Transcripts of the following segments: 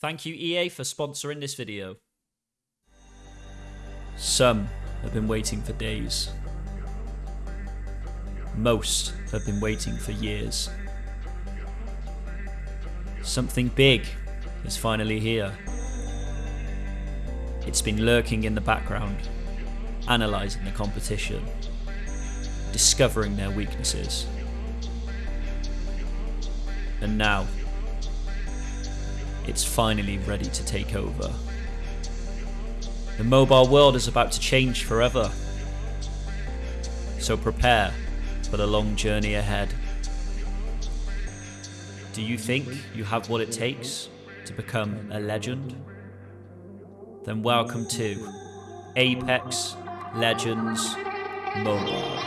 Thank you EA for sponsoring this video. Some have been waiting for days. Most have been waiting for years. Something big is finally here. It's been lurking in the background, analysing the competition, discovering their weaknesses. And now, it's finally ready to take over. The mobile world is about to change forever. So prepare for the long journey ahead. Do you think you have what it takes to become a legend? Then welcome to Apex Legends Mobile.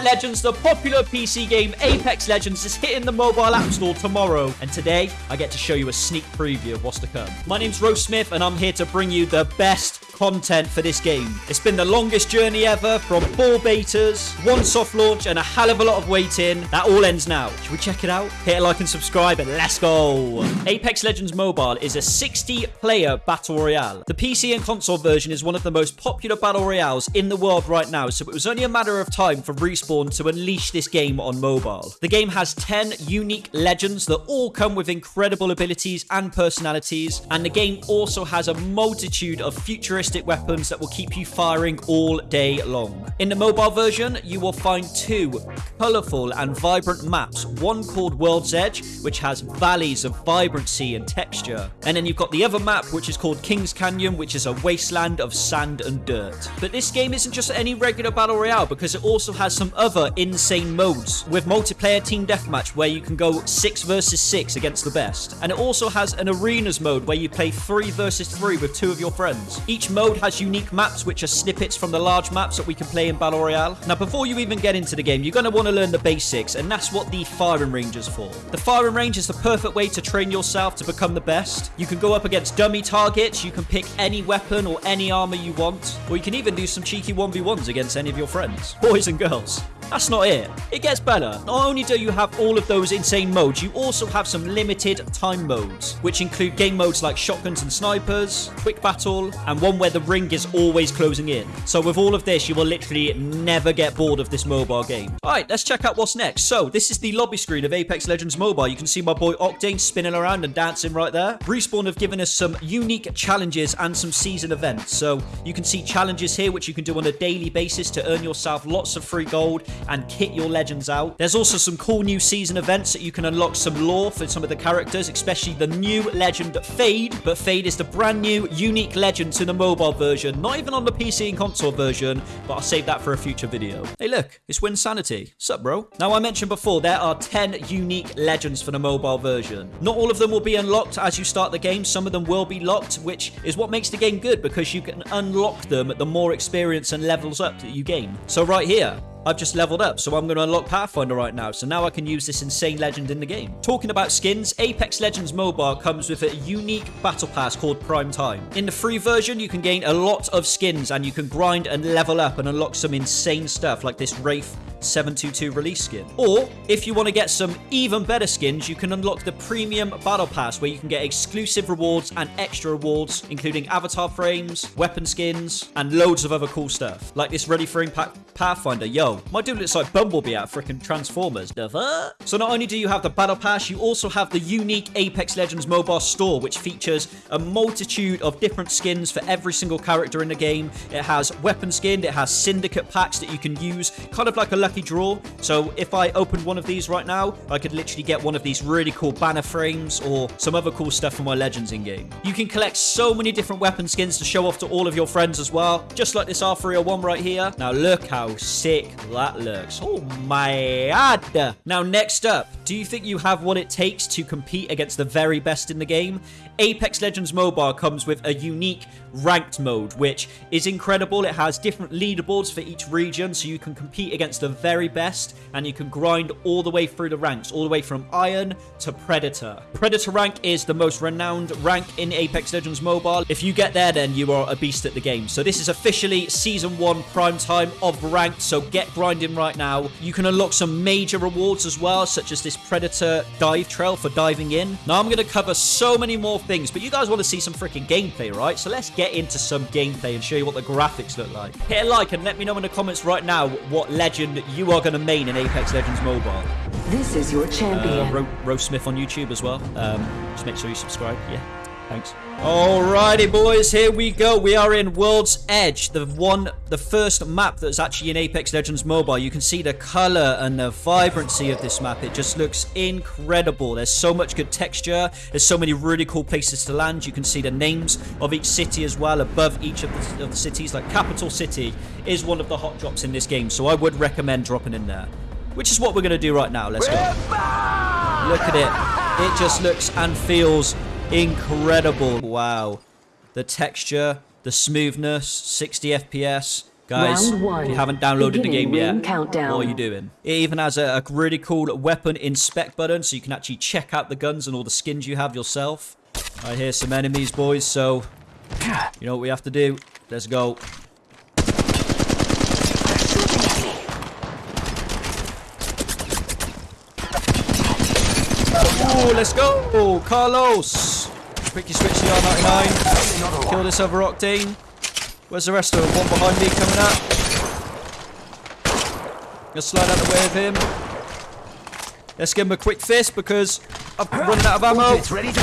Legends. The popular PC game Apex Legends is hitting the mobile app store tomorrow. And today, I get to show you a sneak preview of what's to come. My name's Rose Smith, and I'm here to bring you the best content for this game. It's been the longest journey ever from four betas, one soft launch, and a hell of a lot of waiting. That all ends now. Should we check it out? Hit a like and subscribe, and let's go. Apex Legends Mobile is a 60 player battle royale. The PC and console version is one of the most popular battle royales in the world right now, so it was only a matter of time for Respawn to unleash this game on mobile. The game has 10 unique legends that all come with incredible abilities and personalities, and the game also has a multitude of futuristic weapons that will keep you firing all day long. In the mobile version, you will find two colourful and vibrant maps, one called World's Edge, which has valleys of vibrancy and texture, and then you've got the other map, which is called King's Canyon, which is a wasteland of sand and dirt. But this game isn't just any regular battle royale because it also has some other insane modes with multiplayer team deathmatch where you can go 6 versus 6 against the best. And it also has an arenas mode where you play 3 versus 3 with two of your friends. Each mode mode has unique maps, which are snippets from the large maps that we can play in Battle Royale. Now, before you even get into the game, you're going to want to learn the basics, and that's what the firing range is for. The firing range is the perfect way to train yourself to become the best. You can go up against dummy targets, you can pick any weapon or any armor you want, or you can even do some cheeky 1v1s against any of your friends, boys and girls. That's not it. It gets better. Not only do you have all of those insane modes, you also have some limited time modes, which include game modes like shotguns and snipers, quick battle, and one where the ring is always closing in. So with all of this, you will literally never get bored of this mobile game. Alright, let's check out what's next. So, this is the lobby screen of Apex Legends Mobile. You can see my boy Octane spinning around and dancing right there. Respawn have given us some unique challenges and some season events. So, you can see challenges here, which you can do on a daily basis to earn yourself lots of free gold and kit your legends out. There's also some cool new season events that you can unlock some lore for some of the characters, especially the new legend Fade. But Fade is the brand new, unique legend to the mobile version, not even on the PC and console version, but I'll save that for a future video. Hey look, it's Winsanity. Sup bro? Now I mentioned before, there are 10 unique legends for the mobile version. Not all of them will be unlocked as you start the game, some of them will be locked, which is what makes the game good because you can unlock them the more experience and levels up that you gain. So right here, I've just leveled up, so I'm going to unlock Pathfinder right now, so now I can use this insane legend in the game. Talking about skins, Apex Legends Mobile comes with a unique battle pass called Prime Time. In the free version, you can gain a lot of skins, and you can grind and level up and unlock some insane stuff, like this Wraith 722 release skin. Or, if you want to get some even better skins, you can unlock the Premium Battle Pass, where you can get exclusive rewards and extra rewards, including avatar frames, weapon skins, and loads of other cool stuff, like this Ready for Impact Pathfinder. Yo, my dude looks like Bumblebee out of freaking Transformers. So not only do you have the Battle Pass, you also have the unique Apex Legends mobile store, which features a multitude of different skins for every single character in the game. It has weapon skin, it has syndicate packs that you can use, kind of like a lucky draw. So if I opened one of these right now, I could literally get one of these really cool banner frames or some other cool stuff for my Legends in-game. You can collect so many different weapon skins to show off to all of your friends as well, just like this R301 right here. Now look how sick that looks. Oh my god. Now next up, do you think you have what it takes to compete against the very best in the game? Apex Legends Mobile comes with a unique ranked mode, which is incredible. It has different leaderboards for each region, so you can compete against the very best, and you can grind all the way through the ranks, all the way from Iron to Predator. Predator rank is the most renowned rank in Apex Legends Mobile. If you get there, then you are a beast at the game. So this is officially Season 1 prime time of ranked, so get grinding right now. You can unlock some major rewards as well, such as this Predator dive trail for diving in. Now I'm going to cover so many more things, but you guys want to see some freaking gameplay, right? So let's get into some gameplay and show you what the graphics look like. Hit a like and let me know in the comments right now what legend you are going to main in Apex Legends Mobile. This is your champion. Uh, Ro Rose Smith on YouTube as well. Um, just make sure you subscribe. Yeah, thanks. Alrighty, boys, here we go. We are in World's Edge, the one, the first map that's actually in Apex Legends Mobile. You can see the color and the vibrancy of this map. It just looks incredible. There's so much good texture. There's so many really cool places to land. You can see the names of each city as well above each of the, of the cities. Like Capital City is one of the hot drops in this game, so I would recommend dropping in there. Which is what we're going to do right now. Let's go. Look at it. It just looks and feels incredible. Wow. The texture, the smoothness, 60 FPS. Guys, if you haven't downloaded the game yet, countdown. what are you doing? It even has a, a really cool weapon inspect button, so you can actually check out the guns and all the skins you have yourself. I hear some enemies, boys, so you know what we have to do. Let's go. Oh, let's go. Oh, Carlos. Quickly switch the R99. Kill this other Octane. Where's the rest of them? One behind me coming up. Gonna slide out of the way of him. Let's give him a quick fist because I'm running out of ammo. It's ready to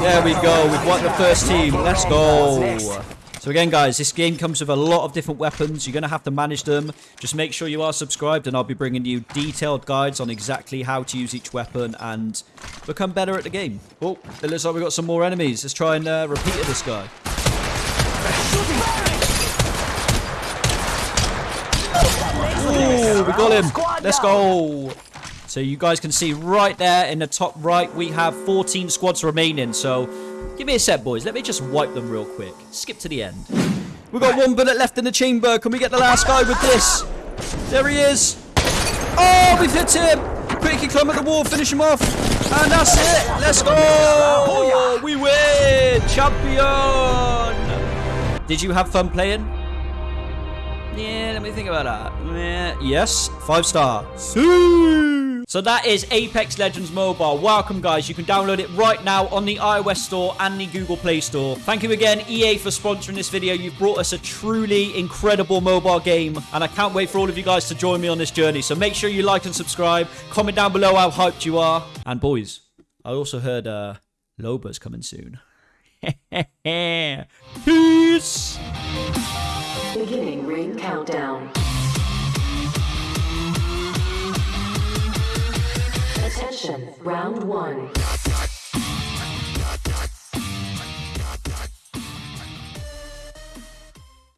There we go. We've won the first team. Let's go. So again, guys, this game comes with a lot of different weapons. You're going to have to manage them. Just make sure you are subscribed, and I'll be bringing you detailed guides on exactly how to use each weapon and become better at the game. Oh, it looks like we've got some more enemies. Let's try and uh, repeat this guy. Ooh, we got him. Let's go. So you guys can see right there in the top right, we have 14 squads remaining. So give me a sec, boys. Let me just wipe them real quick. Skip to the end. We've got one bullet left in the chamber. Can we get the last guy with this? There he is. Oh, we've hit him. Quickly climb at the wall, finish him off. And that's it. Let's go. We win. Champion. Did you have fun playing? Yeah, let me think about that. Yeah, yes, five star. So that is Apex Legends Mobile. Welcome, guys. You can download it right now on the iOS Store and the Google Play Store. Thank you again, EA, for sponsoring this video. You've brought us a truly incredible mobile game, and I can't wait for all of you guys to join me on this journey. So make sure you like and subscribe. Comment down below how hyped you are. And boys, I also heard uh, Loba's coming soon. Peace. Beginning ring countdown. Round one.